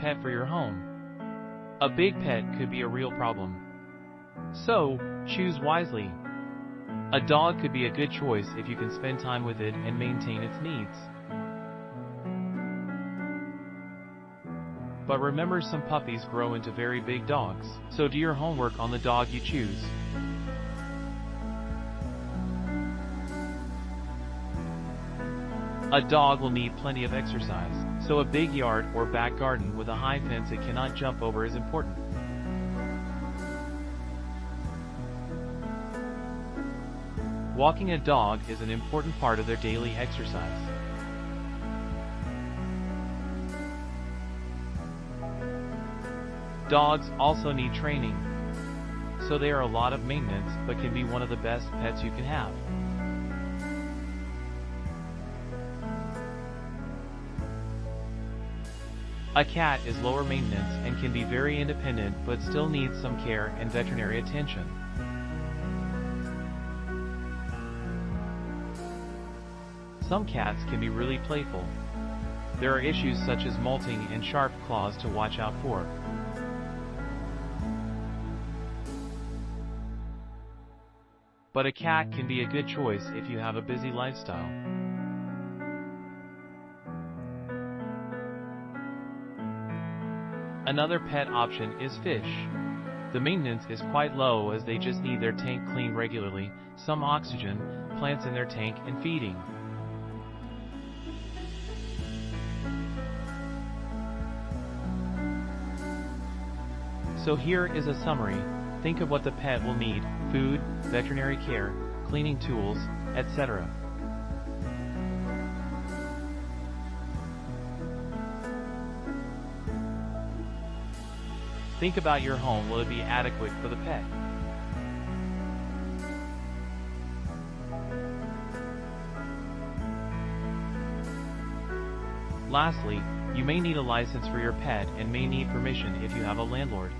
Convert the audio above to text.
pet for your home. A big pet could be a real problem. So, choose wisely. A dog could be a good choice if you can spend time with it and maintain its needs. But remember some puppies grow into very big dogs, so do your homework on the dog you choose. A dog will need plenty of exercise, so a big yard or back garden with a high fence it cannot jump over is important. Walking a dog is an important part of their daily exercise. Dogs also need training, so they are a lot of maintenance but can be one of the best pets you can have. A cat is lower maintenance and can be very independent but still needs some care and veterinary attention. Some cats can be really playful. There are issues such as molting and sharp claws to watch out for. But a cat can be a good choice if you have a busy lifestyle. Another pet option is fish. The maintenance is quite low as they just need their tank cleaned regularly, some oxygen, plants in their tank, and feeding. So here is a summary. Think of what the pet will need, food, veterinary care, cleaning tools, etc. Think about your home, will it be adequate for the pet? Lastly, you may need a license for your pet and may need permission if you have a landlord.